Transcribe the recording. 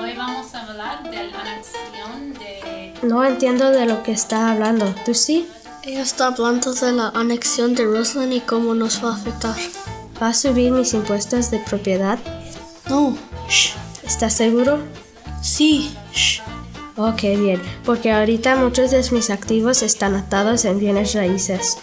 Hoy vamos a hablar de la anexión de... No entiendo de lo que está hablando. ¿Tú sí? Ella está hablando de la anexión de Roslyn y cómo nos va a afectar. ¿Va a subir mis impuestos de propiedad? No. Shh. ¿Estás seguro? Sí. Shh. Ok, bien, porque ahorita muchos de mis activos están atados en bienes raíces.